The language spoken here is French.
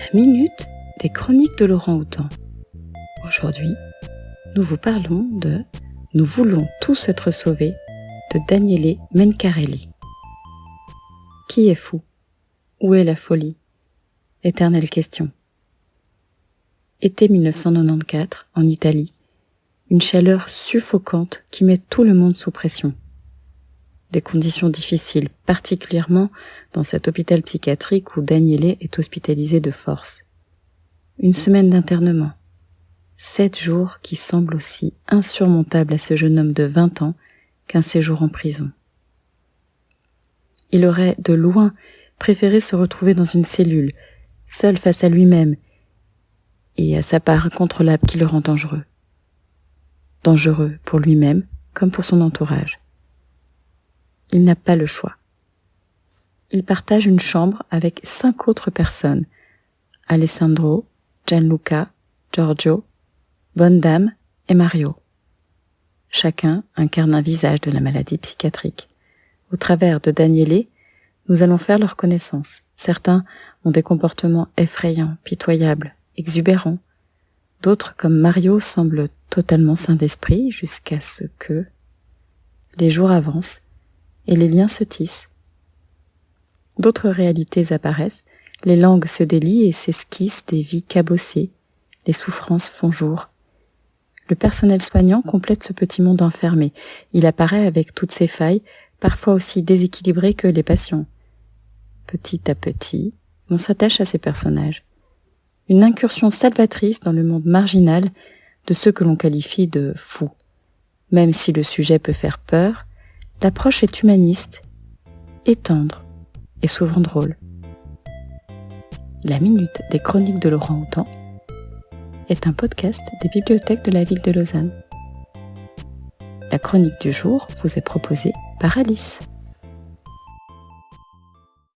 La minute des chroniques de Laurent Houtan. Aujourd'hui, nous vous parlons de Nous voulons tous être sauvés de Daniele Mencarelli. Qui est fou? Où est la folie? Éternelle question. Été 1994, en Italie, une chaleur suffocante qui met tout le monde sous pression. Des conditions difficiles, particulièrement dans cet hôpital psychiatrique où Daniele est hospitalisé de force. Une semaine d'internement. Sept jours qui semblent aussi insurmontables à ce jeune homme de 20 ans qu'un séjour en prison. Il aurait, de loin, préféré se retrouver dans une cellule, seul face à lui-même et à sa part incontrôlable qui le rend dangereux dangereux pour lui-même comme pour son entourage. Il n'a pas le choix. Il partage une chambre avec cinq autres personnes, Alessandro, Gianluca, Giorgio, Bonne Dame et Mario. Chacun incarne un visage de la maladie psychiatrique. Au travers de Daniele, nous allons faire leur connaissance. Certains ont des comportements effrayants, pitoyables, exubérants, D'autres, comme Mario, semblent totalement sains d'esprit jusqu'à ce que les jours avancent et les liens se tissent. D'autres réalités apparaissent, les langues se délient et s'esquissent des vies cabossées, les souffrances font jour. Le personnel soignant complète ce petit monde enfermé. Il apparaît avec toutes ses failles, parfois aussi déséquilibré que les patients. Petit à petit, on s'attache à ces personnages une incursion salvatrice dans le monde marginal de ceux que l'on qualifie de fous. Même si le sujet peut faire peur, l'approche est humaniste, et tendre, et souvent drôle. La Minute des Chroniques de Laurent Houtan est un podcast des bibliothèques de la ville de Lausanne. La chronique du jour vous est proposée par Alice.